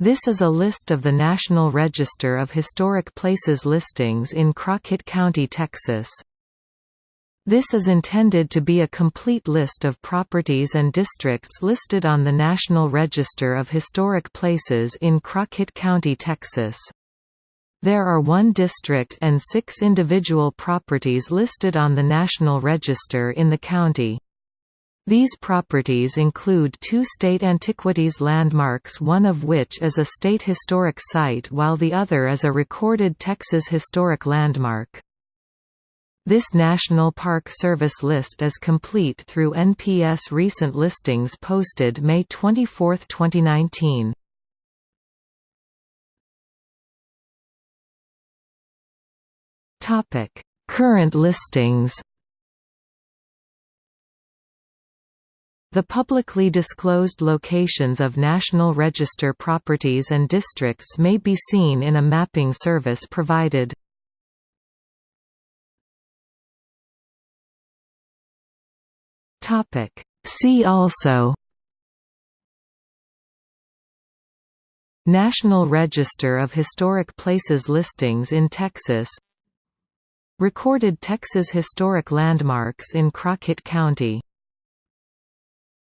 This is a list of the National Register of Historic Places listings in Crockett County, Texas. This is intended to be a complete list of properties and districts listed on the National Register of Historic Places in Crockett County, Texas. There are one district and six individual properties listed on the National Register in the county. These properties include two state antiquities landmarks one of which is a state historic site while the other is a recorded Texas historic landmark. This National Park Service list is complete through NPS recent listings posted May 24, 2019. Current listings The publicly disclosed locations of National Register properties and districts may be seen in a mapping service provided. See also National Register of Historic Places listings in Texas Recorded Texas Historic Landmarks in Crockett County